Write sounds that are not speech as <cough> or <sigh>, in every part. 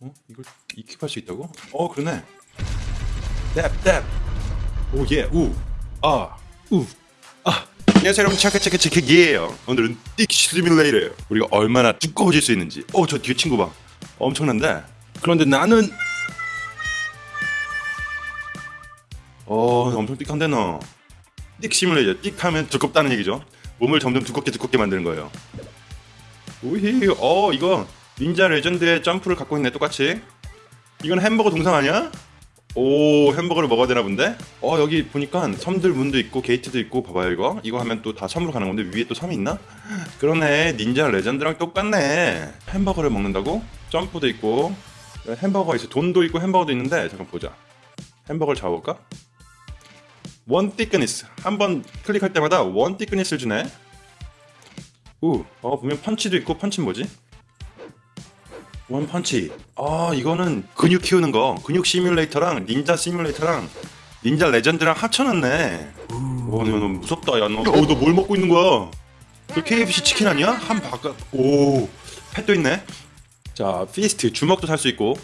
어? 이걸 익힙할 수 있다고? 어 그러네. 뎁뎁. 오예 우아우아 안녕하세요 여러분. 체크체크체크예요 오늘은 띡 시뮬레이터예요 우리가 얼마나 두꺼워질 수 있는지. 어저 뒤에 친구 봐. 엄청난데? 그런데 나는 어 엄청 띡한데 너띡 시뮬레이터 띡 하면 두껍다는 얘기죠? 몸을 점점 두껍게 두껍게 만드는 거예요. 오히 어 이거 닌자 레전드의 점프를 갖고 있네 똑같이 이건 햄버거 동상 아니야? 오 햄버거를 먹어야 되나 본데? 어 여기 보니까 섬들 문도 있고 게이트도 있고 봐봐요 이거 이거 하면 또 다 섬으로 가는 건데 위에 또 섬이 있나? <laughs> 그러네 닌자 레전드랑 똑같네 햄버거를 먹는다고? 점프도 있고 햄버거 있어 돈도 있고 햄버거도 있는데 잠깐 보자 햄버거를 잡아볼까? one thickness 한 번 클릭할 때마다 one thickness를 주네 우, 어 보면 펀치도 있고 펀치 뭐지? one punch. 아 이거는 근육 키우는 거. 근육 시뮬레이터랑 닌자 시뮬레이터랑 닌자 레전드랑 합쳐놨네. 와, 너, 너 무섭다, 야, 너. 어, 너뭘 먹고 있는 거야? 그 KFC 치킨 아니야? 한 bucket. 오, pet도 있네. 자, fist 주먹도 살 수 있고,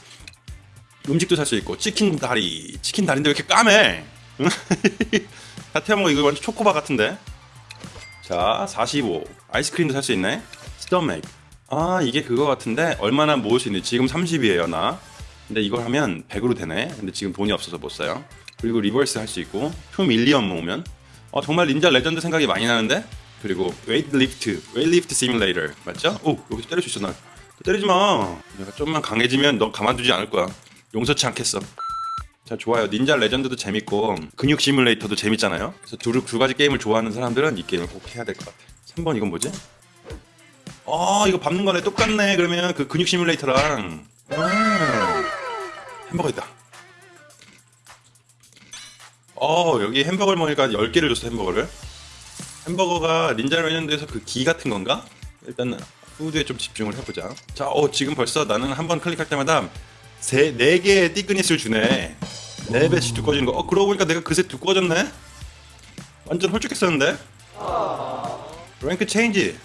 음식도 살 수 있고, 치킨 다리. 치킨 다리인데 왜 이렇게 까매? <laughs> 다 태워먹 이거 완전 초코바 같은데. 자, 45. 아이스크림도 살 수 있네. stomach. 아 이게 그거 같은데? 얼마나 모을 수 있는지. 지금 30이에요 나. 근데 이걸 하면 100으로 되네. 근데 지금 돈이 없어서 못 사요. 그리고 rebirth 할 수 있고 2 million 모으면. 어 정말 닌자 레전드 생각이 많이 나는데? 그리고 weight lift weight lift 시뮬레이터. 맞죠? 오 여기서 때릴 수 있어 나. 때리지 마. 내가 좀만 강해지면 너 가만두지 않을 거야. 용서치 않겠어. 자 좋아요. 닌자 레전드도 재밌고 근육 시뮬레이터도 재밌잖아요. 그래서 두, 두 가지 게임을 좋아하는 사람들은 이 게임을 꼭 해야 될 것 같아. 3번 이건 뭐지? 어 이거 밟는 거네. 똑같네. 그러면 그 근육 시뮬레이터랑. 아, 햄버거 있다. 어 여기 햄버거를 먹으니까 10개를 줬어 햄버거를. 햄버거가 닌자 레전드에서 그 기 같은 건가? 일단 food에 좀 집중을 해보자. 자 어 지금 벌써 나는 한 번 클릭할 때마다 세, 4개의 thickness를 주네. 4배씩 두꺼워지는 거어 그러고 보니까 내가 그새 두꺼워졌네? 완전 홀쭉했었는데? rank change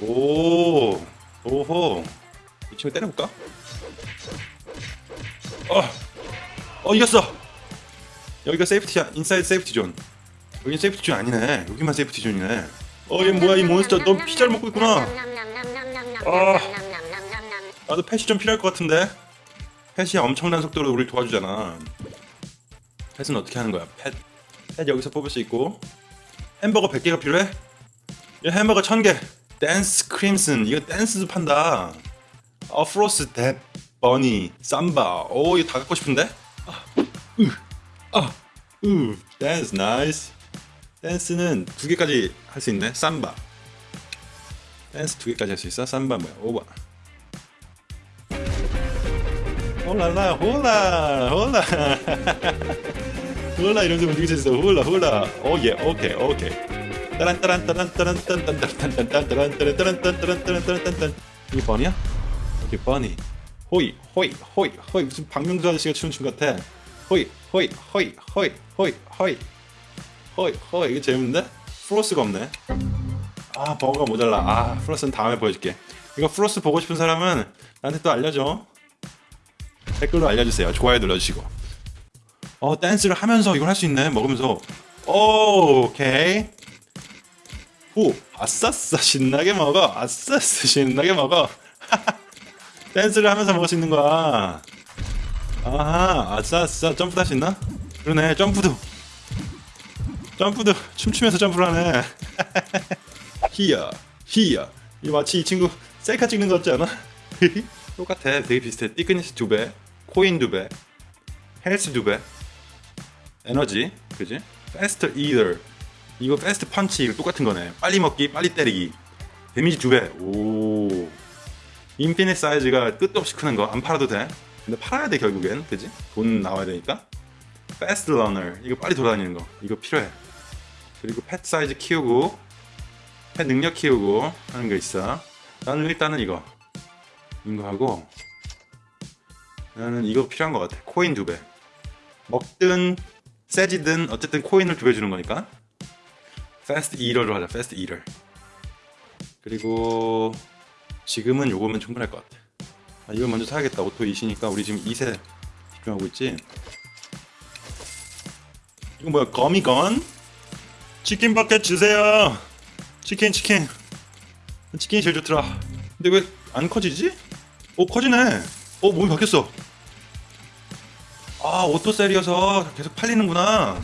오, 오호. 이 친구 때려볼까? 어, 어 이겼어. 여기가 safety야, inside safety zone. 여긴 safety zone 아니네. 여기만 safety zone이네. 어, 얘 뭐야 이 몬스터? 너 피자를 먹고 있구나. 아, 나도 펫이 좀 필요할 것 같은데. 펫이 엄청난 속도로 우리 도와주잖아. pet은 어떻게 하는 거야? pet, pet 여기서 뽑을 수 있고. 햄버거 100개가 필요해? 얘 햄버거 1000개. 댄스 crimson 이거 댄스도 판다. 어 floss dab bunny 삼바. 오 이거 다 갖고 싶은데? 아으 댄스 nice. 댄스는 두 개까지 할 수 있네. 삼바. 댄스 두 개까지 할 수 있어? 삼바 뭐야? 오바. 홀라라 홀라 홀라 홀라 이러면서 움직일 수 있어. 홀라 홀라 oh yeah 오케이 오케이 이게 bunny야? 이게 bunny 호이. 호이 호이 호이. 무슨 박명수 아저씨가 추는 춤 같아. 호이 호이 호이 호이 호이 호이. 호이 호이. 이거 재밌는데? floss가 없네. 아 버거가 모자라. 아 floss는 다음에 보여줄게. 이거 floss 보고 싶은 사람은 나한테 또 알려줘. 댓글로 알려주세요. 좋아요 눌러주시고. 어 댄스를 하면서 이걸 할 수 있네 먹으면서. 오, 오케이 후 아싸싸 신나게 먹어. 아싸싸 신나게 먹어. <laughs> 댄스를 하면서 먹을 수 있는 거야. 아하 아싸싸. 점프 할수 있나? 그러네 점프도. 점프도. 춤추면서 점프를 하네. <laughs> 히야 히야. 이 마치 이 친구 셀카 찍는 거 같지 않아? <laughs> 똑같아. 되게 비슷해. thickness 두배 코인 두배 헬스 두배. 에너지 그지? faster 이거 fast punch 이거 똑같은 거네. 빨리 먹기 빨리 때리기. damage 두배 오. infinite size가 끝도 없이 크는 거. 안 팔아도 돼. 근데 팔아야 돼 결국엔. 그지? 돈 나와야 되니까. fast runner. 이거 빨리 돌아다니는 거. 이거 필요해. 그리고 pet 사이즈 키우고 pet 능력 키우고 하는 거 있어. 나는 일단은 이거. 이거 하고 나는 이거 필요한 것 같아. 코인 두배. 먹든 세지든 어쨌든 코인을 두 배 주는 거니까 fast eater로 하자 fast eater 그리고 지금은 요거면 충분할 것 같아 아, 이걸 먼저 사야겠다. auto eat이니까 우리 지금 2세 집중하고 있지. 이거 뭐야? 거미건? 치킨 bucket 주세요. 치킨 치킨. 치킨이 제일 좋더라. 근데 왜 안 커지지? 오 커지네. 오 몸이 바뀌었어. 아 auto sell이어서 계속 팔리는구나.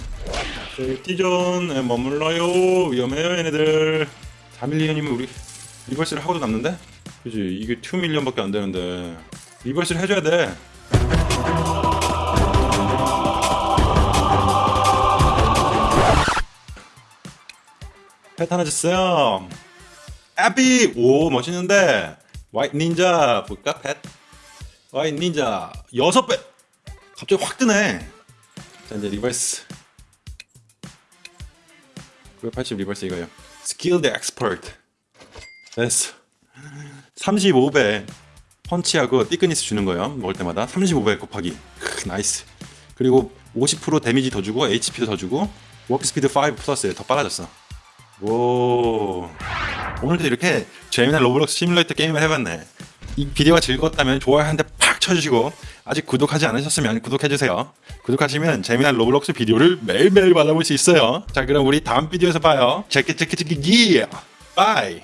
safety zone에 머물러요. 위험해요 얘네들. 4 million이면 우리 rebirth를 하고도 남는데? 그지 이게 2 million밖에 안 되는데 rebirth를 해줘야 돼. 줬어요. epic! 오 멋있는데 white 닌자 볼까 pet? white 닌자 여섯 배 갑자기 확 뜨네 자 이제 rebirth 980 rebirth 이거요. skilled expert 됐어 35배 펀치하고 thickness 주는 거예요. 먹을 때마다. 35배 곱하기. 크, nice. 그리고 50% damage 더 주고 HP도 더 주고 walk speed 5 플러스 더 빨라졌어. 오. 오늘도 이렇게 재미난 로블록스 시뮬레이터 게임을 해봤네. 이 비디오가 즐거웠다면 좋아요 한대 팍 쳐주시고 아직 구독하지 않으셨으면 구독해주세요. 구독하시면 재미난 로블록스 비디오를 매일매일 받아볼 수 있어요. 자 그럼 우리 다음 비디오에서 봐요. 체크 기 bye